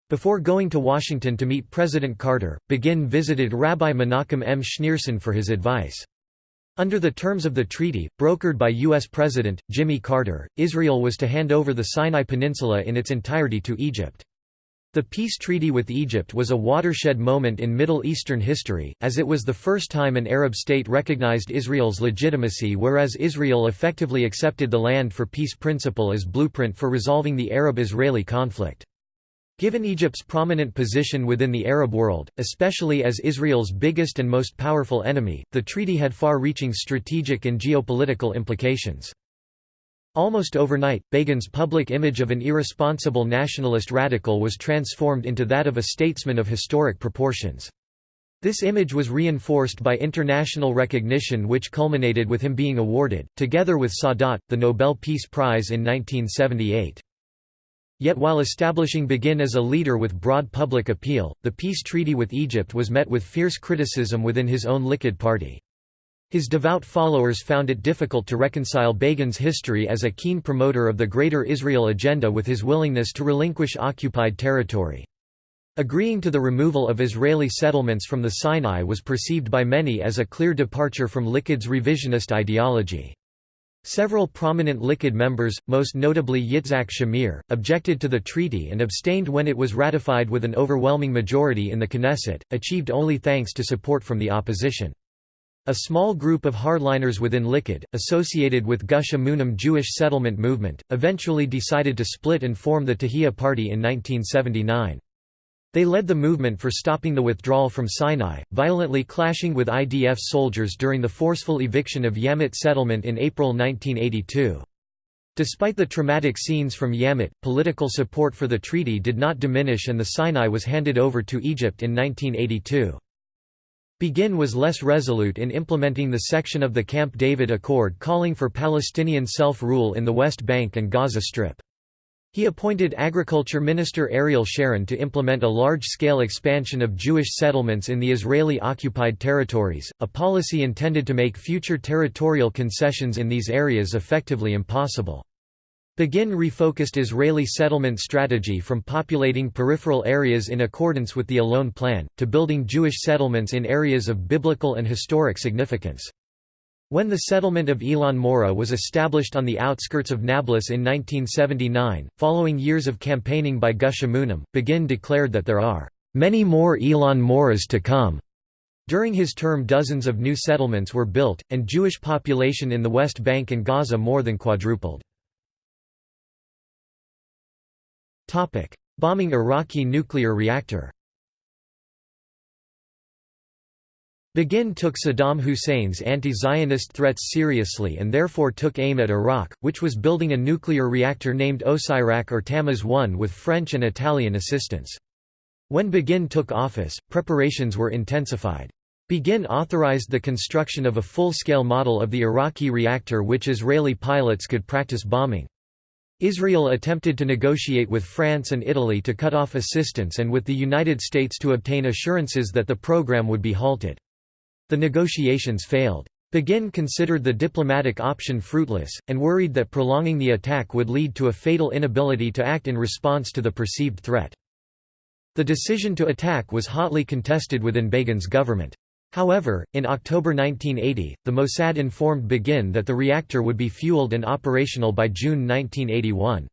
Before going to Washington to meet President Carter, Begin visited Rabbi Menachem M. Schneerson for his advice. Under the terms of the treaty, brokered by U.S. President, Jimmy Carter, Israel was to hand over the Sinai Peninsula in its entirety to Egypt. The peace treaty with Egypt was a watershed moment in Middle Eastern history, as it was the first time an Arab state recognized Israel's legitimacy whereas Israel effectively accepted the land for peace principle as blueprint for resolving the Arab-Israeli conflict. Given Egypt's prominent position within the Arab world, especially as Israel's biggest and most powerful enemy, the treaty had far-reaching strategic and geopolitical implications. Almost overnight, Begin's public image of an irresponsible nationalist radical was transformed into that of a statesman of historic proportions. This image was reinforced by international recognition which culminated with him being awarded, together with Sadat, the Nobel Peace Prize in 1978. Yet while establishing Begin as a leader with broad public appeal, the peace treaty with Egypt was met with fierce criticism within his own Likud party. His devout followers found it difficult to reconcile Begin's history as a keen promoter of the Greater Israel agenda with his willingness to relinquish occupied territory. Agreeing to the removal of Israeli settlements from the Sinai was perceived by many as a clear departure from Likud's revisionist ideology. Several prominent Likud members, most notably Yitzhak Shamir, objected to the treaty and abstained when it was ratified with an overwhelming majority in the Knesset, achieved only thanks to support from the opposition. A small group of hardliners within Likud, associated with Gush Emunim Jewish settlement movement, eventually decided to split and form the Tahiyya Party in 1979. They led the movement for stopping the withdrawal from Sinai, violently clashing with IDF soldiers during the forceful eviction of Yamit settlement in April 1982. Despite the traumatic scenes from Yamit, political support for the treaty did not diminish and the Sinai was handed over to Egypt in 1982. Begin was less resolute in implementing the section of the Camp David Accord calling for Palestinian self-rule in the West Bank and Gaza Strip. He appointed Agriculture Minister Ariel Sharon to implement a large-scale expansion of Jewish settlements in the Israeli-occupied territories, a policy intended to make future territorial concessions in these areas effectively impossible. Begin refocused Israeli settlement strategy from populating peripheral areas in accordance with the Allon Plan, to building Jewish settlements in areas of biblical and historic significance. When the settlement of Elon Moreh was established on the outskirts of Nablus in 1979, following years of campaigning by Gush Emunim, Begin declared that there are many more Elon Morehs to come. During his term dozens of new settlements were built, and Jewish population in the West Bank and Gaza more than quadrupled. Bombing Iraqi nuclear reactor Begin took Saddam Hussein's anti-Zionist threats seriously and therefore took aim at Iraq, which was building a nuclear reactor named Osirak or Tammuz-1 with French and Italian assistance. When Begin took office, preparations were intensified. Begin authorized the construction of a full-scale model of the Iraqi reactor which Israeli pilots could practice bombing. Israel attempted to negotiate with France and Italy to cut off assistance and with the United States to obtain assurances that the program would be halted. The negotiations failed. Begin considered the diplomatic option fruitless, and worried that prolonging the attack would lead to a fatal inability to act in response to the perceived threat. The decision to attack was hotly contested within Begin's government. However, in October 1980, the Mossad informed Begin that the reactor would be fueled and operational by June 1981.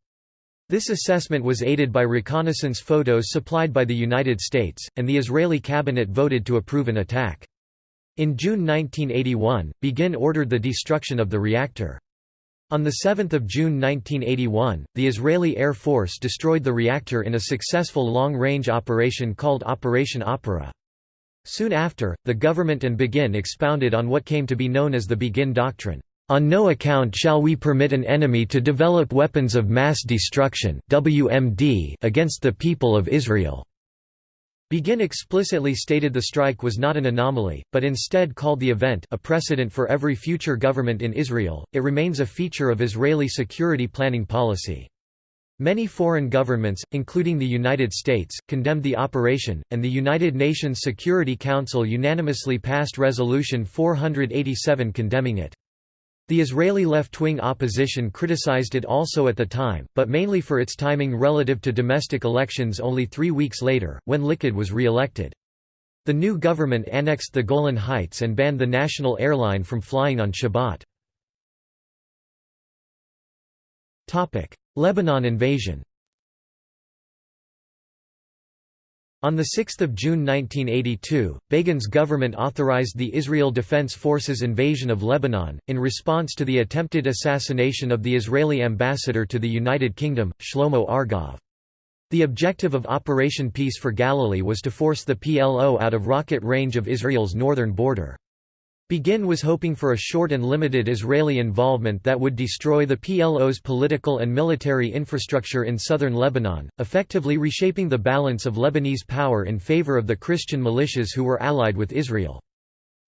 This assessment was aided by reconnaissance photos supplied by the United States, and the Israeli cabinet voted to approve an attack. In June 1981, Begin ordered the destruction of the reactor. On 7 June 1981, the Israeli Air Force destroyed the reactor in a successful long-range operation called Operation Opera. Soon after, the government and Begin expounded on what came to be known as the Begin Doctrine. On no account shall we permit an enemy to develop weapons of mass destruction against the people of Israel. Begin explicitly stated the strike was not an anomaly, but instead called the event a precedent for every future government in Israel. It remains a feature of Israeli security planning policy. Many foreign governments, including the United States, condemned the operation, and the United Nations Security Council unanimously passed Resolution 487 condemning it. The Israeli left-wing opposition criticized it also at the time, but mainly for its timing relative to domestic elections only three weeks later, when Likud was re-elected. The new government annexed the Golan Heights and banned the national airline from flying on Shabbat. Lebanon invasion On 6 June 1982, Begin's government authorized the Israel Defense Forces invasion of Lebanon, in response to the attempted assassination of the Israeli ambassador to the United Kingdom, Shlomo Argov. The objective of Operation Peace for Galilee was to force the PLO out of rocket range of Israel's northern border. Begin was hoping for a short and limited Israeli involvement that would destroy the PLO's political and military infrastructure in southern Lebanon, effectively reshaping the balance of Lebanese power in favor of the Christian militias who were allied with Israel.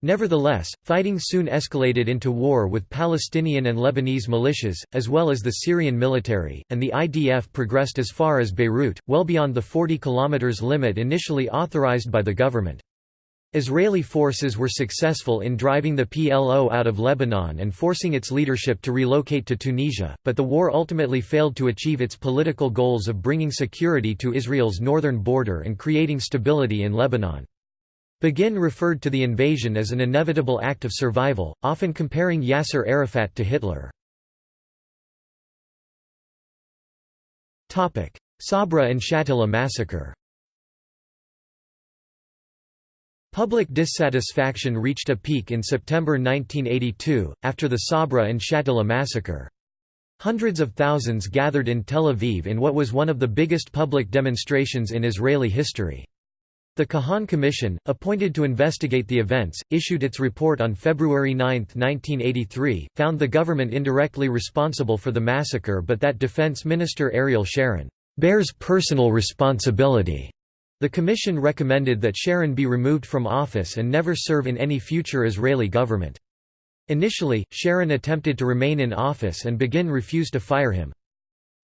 Nevertheless, fighting soon escalated into war with Palestinian and Lebanese militias, as well as the Syrian military, and the IDF progressed as far as Beirut, well beyond the 40 km limit initially authorized by the government. Israeli forces were successful in driving the PLO out of Lebanon and forcing its leadership to relocate to Tunisia, but the war ultimately failed to achieve its political goals of bringing security to Israel's northern border and creating stability in Lebanon. Begin referred to the invasion as an inevitable act of survival, often comparing Yasser Arafat to Hitler. Sabra and Shatila massacre Public dissatisfaction reached a peak in September 1982, after the Sabra and Shatila massacre. Hundreds of thousands gathered in Tel Aviv in what was one of the biggest public demonstrations in Israeli history. The Kahan Commission, appointed to investigate the events, issued its report on February 9, 1983, found the government indirectly responsible for the massacre but that Defense Minister Ariel Sharon bears personal responsibility the commission recommended that Sharon be removed from office and never serve in any future Israeli government. Initially, Sharon attempted to remain in office and Begin refused to fire him.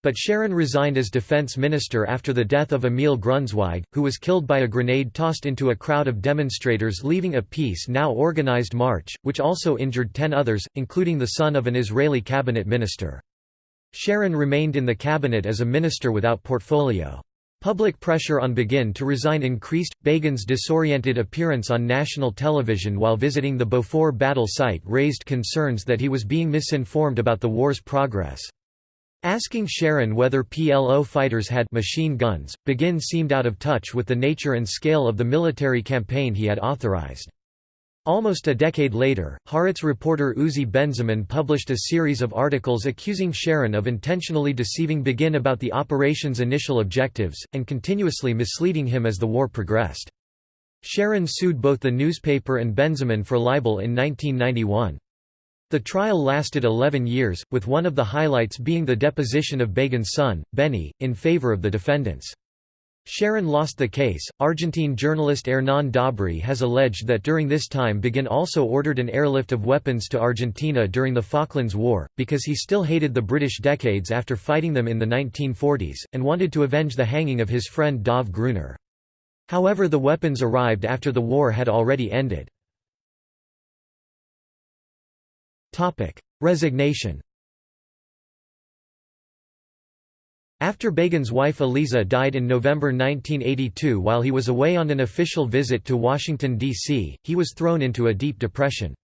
But Sharon resigned as defense minister after the death of Emil Grunzweig, who was killed by a grenade tossed into a crowd of demonstrators leaving a peace now organized march, which also injured ten others, including the son of an Israeli cabinet minister. Sharon remained in the cabinet as a minister without portfolio. Public pressure on Begin to resign increased. Begin's disoriented appearance on national television while visiting the Beaufort battle site raised concerns that he was being misinformed about the war's progress. Asking Sharon whether PLO fighters had machine guns, Begin seemed out of touch with the nature and scale of the military campaign he had authorized. Almost a decade later, Haaretz reporter Uzi Benziman published a series of articles accusing Sharon of intentionally deceiving Begin about the operation's initial objectives, and continuously misleading him as the war progressed. Sharon sued both the newspaper and Benziman for libel in 1991. The trial lasted 11 years, with one of the highlights being the deposition of Begin's son, Benny, in favor of the defendants. Sharon lost the case. Argentine journalist Hernán Dobry has alleged that during this time Begin also ordered an airlift of weapons to Argentina during the Falklands War, because he still hated the British decades after fighting them in the 1940s, and wanted to avenge the hanging of his friend Dov Gruner. However the weapons arrived after the war had already ended. Resignation After Begin's wife Eliza died in November 1982 while he was away on an official visit to Washington, D.C., he was thrown into a deep depression.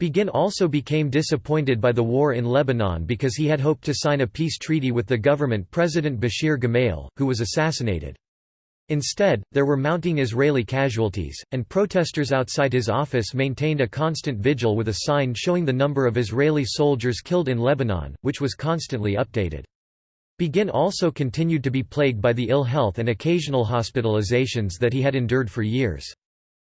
Begin also became disappointed by the war in Lebanon because he had hoped to sign a peace treaty with the government President Bashir Gemayel, who was assassinated. Instead, there were mounting Israeli casualties, and protesters outside his office maintained a constant vigil with a sign showing the number of Israeli soldiers killed in Lebanon, which was constantly updated. Begin also continued to be plagued by the ill health and occasional hospitalizations that he had endured for years.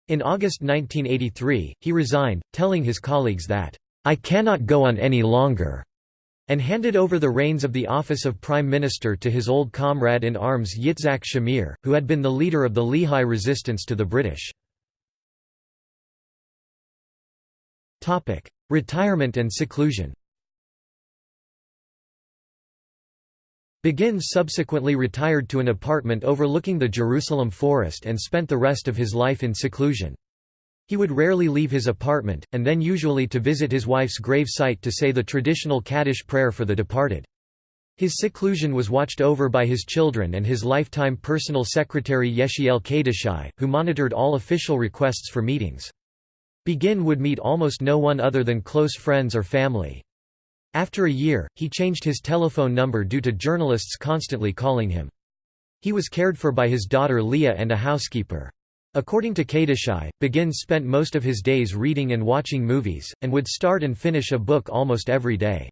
In August 1983, he resigned, telling his colleagues that, "'I cannot go on any longer' and handed over the reins of the office of Prime Minister to his old comrade in arms Yitzhak Shamir, who had been the leader of the Lehi resistance to the British. Retirement and seclusion Begin subsequently retired to an apartment overlooking the Jerusalem forest and spent the rest of his life in seclusion. He would rarely leave his apartment, and then usually to visit his wife's grave site to say the traditional Kaddish prayer for the departed. His seclusion was watched over by his children and his lifetime personal secretary Yechiel Kadishai, who monitored all official requests for meetings. Begin would meet almost no one other than close friends or family. After a year, he changed his telephone number due to journalists constantly calling him. He was cared for by his daughter Leah and a housekeeper. According to Kadishai, Begin spent most of his days reading and watching movies, and would start and finish a book almost every day.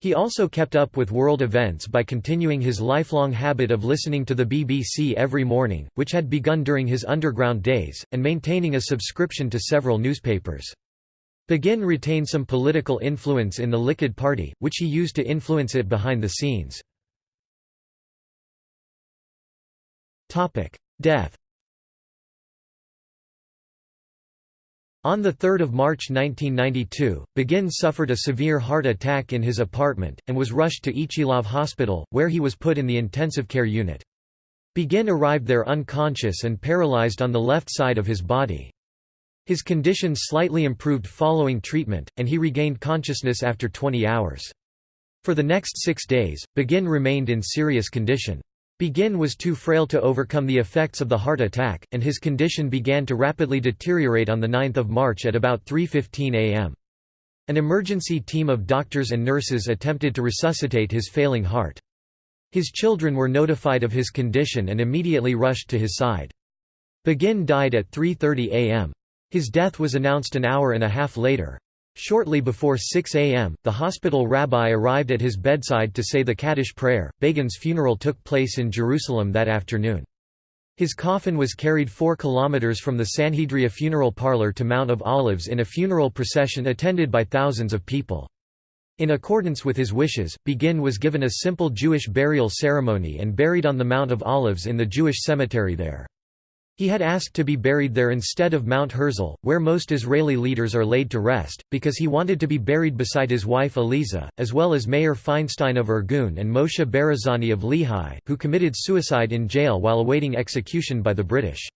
He also kept up with world events by continuing his lifelong habit of listening to the BBC every morning, which had begun during his underground days, and maintaining a subscription to several newspapers. Begin retained some political influence in the Likud party, which he used to influence it behind the scenes. Death On 3 March 1992, Begin suffered a severe heart attack in his apartment, and was rushed to Ichilov Hospital, where he was put in the intensive care unit. Begin arrived there unconscious and paralyzed on the left side of his body. His condition slightly improved following treatment, and he regained consciousness after 20 hours. For the next six days, Begin remained in serious condition. Begin was too frail to overcome the effects of the heart attack, and his condition began to rapidly deteriorate on 9 March at about 3.15 am. An emergency team of doctors and nurses attempted to resuscitate his failing heart. His children were notified of his condition and immediately rushed to his side. Begin died at 3.30 am. His death was announced an hour and a half later. Shortly before 6 a.m., the hospital rabbi arrived at his bedside to say the Kaddish prayer. Begin's funeral took place in Jerusalem that afternoon. His coffin was carried 4 kilometers from the Sanhedria funeral parlor to Mount of Olives in a funeral procession attended by thousands of people. In accordance with his wishes, Begin was given a simple Jewish burial ceremony and buried on the Mount of Olives in the Jewish cemetery there. He had asked to be buried there instead of Mount Herzl, where most Israeli leaders are laid to rest, because he wanted to be buried beside his wife Eliza, as well as Meir Feinstein of Irgun and Moshe Barazani of Lehi, who committed suicide in jail while awaiting execution by the British.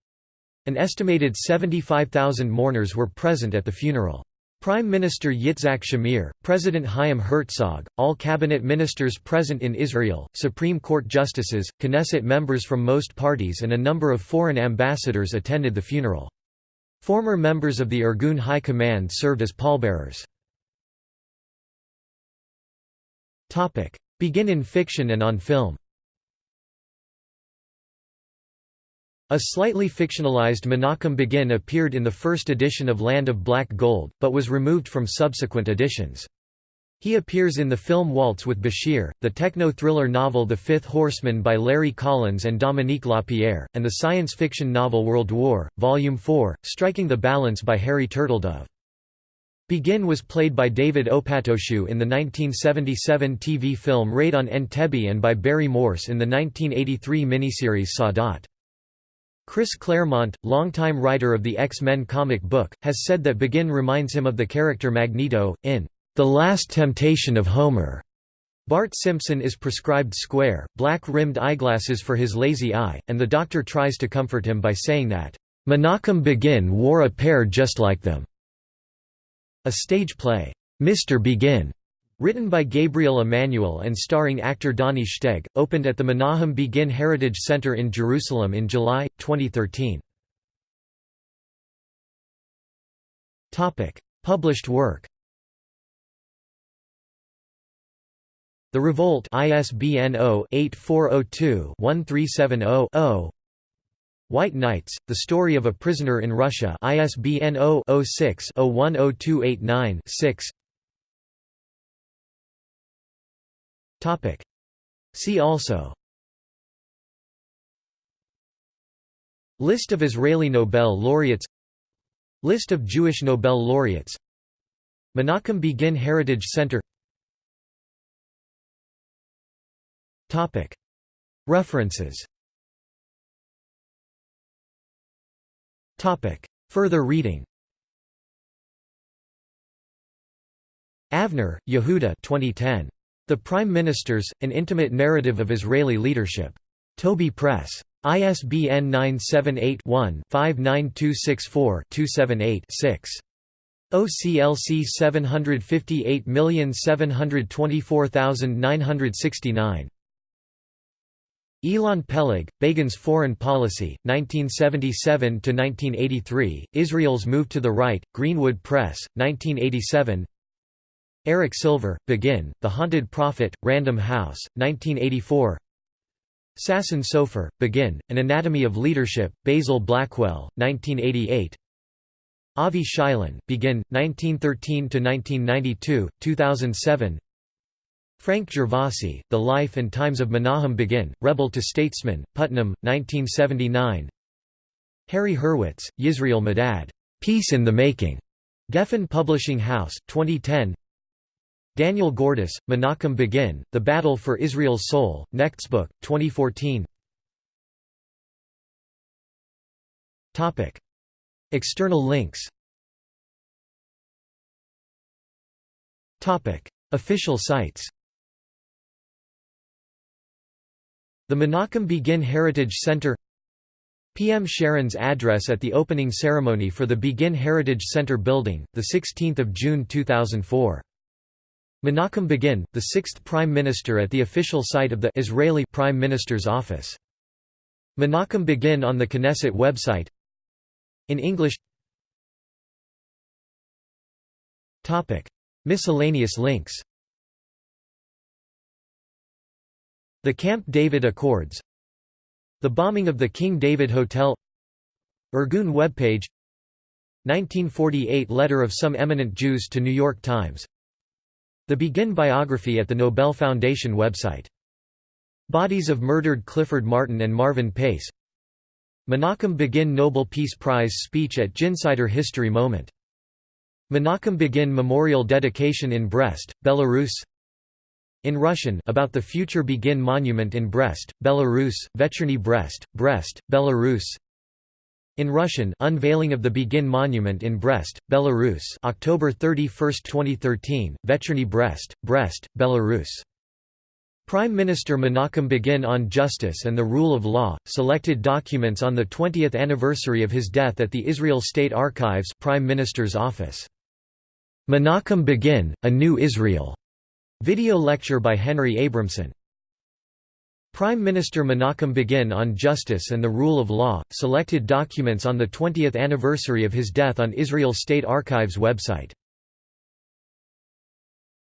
An estimated 75,000 mourners were present at the funeral. Prime Minister Yitzhak Shamir, President Chaim Herzog, all cabinet ministers present in Israel, Supreme Court justices, Knesset members from most parties and a number of foreign ambassadors attended the funeral. Former members of the Irgun High Command served as pallbearers. Begin in fiction and on film A slightly fictionalized Menachem Begin appeared in the first edition of Land of Black Gold, but was removed from subsequent editions. He appears in the film Waltz with Bashir, the techno-thriller novel The Fifth Horseman by Larry Collins and Dominique Lapierre, and the science fiction novel World War, Volume 4, Striking the Balance by Harry Turtledove. Begin was played by David Opatoshu in the 1977 TV film Raid on Entebbe and by Barry Morse in the 1983 miniseries Sadat. Chris Claremont, longtime writer of the X-Men comic book, has said that Begin reminds him of the character Magneto, in The Last Temptation of Homer. Bart Simpson is prescribed square, black-rimmed eyeglasses for his lazy eye, and the doctor tries to comfort him by saying that, "'Menachem Begin wore a pair just like them'". A stage play, Mr. Begin, written by Gabriel Emanuel and starring actor Donnie Steg, opened at the Menahem Begin Heritage Center in Jerusalem in July, 2013. Published work The Revolt ISBN 0-8402-1370-0 White Nights, The Story of a Prisoner in Russia ISBN 0-06-010289-6 See also. List of Israeli Nobel laureates. List of Jewish Nobel laureates. Menachem Begin Heritage Center. References. Further reading. Avner, Yehuda 2010. The Prime Ministers, An Intimate Narrative of Israeli Leadership. Toby Press. ISBN 978-1-59264-278-6. OCLC 758724969 Ilan Peleg, Begin's Foreign Policy, 1977–1983, Israel's Move to the Right, Greenwood Press, 1987 Eric Silver, Begin, The Haunted Prophet, Random House, 1984 Sasson Sofer, Begin, An Anatomy of Leadership, Basil Blackwell, 1988 Avi Shilon, Begin, 1913–1992, 2007 Frank Gervasi, The Life and Times of Menahem Begin, Rebel to Statesman, Putnam, 1979 Harry Hurwitz, Yisrael Medad, Peace in the Making, Geffen Publishing House, 2010 Daniel Gordis, Menachem Begin, The Battle for Israel's Soul, Nextbook, 2014 External links. Official sites. The Menachem Begin Heritage Center. PM Sharon's address at the opening ceremony for the Begin Heritage Center building, 16 June 2004. Menachem Begin, the sixth Prime Minister at the official site of the Israeli Prime Minister's office. Menachem Begin on the Knesset website. In English. Miscellaneous links. The Camp David Accords. The bombing of the King David Hotel. Irgun webpage. 1948 Letter of some eminent Jews to New York Times The Begin biography at the Nobel Foundation website. Bodies of murdered Clifford Martin and Marvin Pace. Menachem Begin Nobel Peace Prize speech at Ginsider History Moment. Menachem Begin Memorial dedication in Brest, Belarus. In Russian about the future Begin Monument in Brest, Belarus, Vecherny Brest, Brest, Belarus in Russian Unveiling of the Begin Monument in Brest, Belarus October 31, 2013, Vecherny Brest, Brest, Belarus. Prime Minister Menachem Begin on Justice and the Rule of Law, selected documents on the 20th anniversary of his death at the Israel State Archives Prime Minister's Office. Menachem Begin, A New Israel. Video lecture by Henry Abramson Prime Minister Menachem Begin on Justice and the Rule of Law, selected documents on the 20th anniversary of his death on Israel State Archives website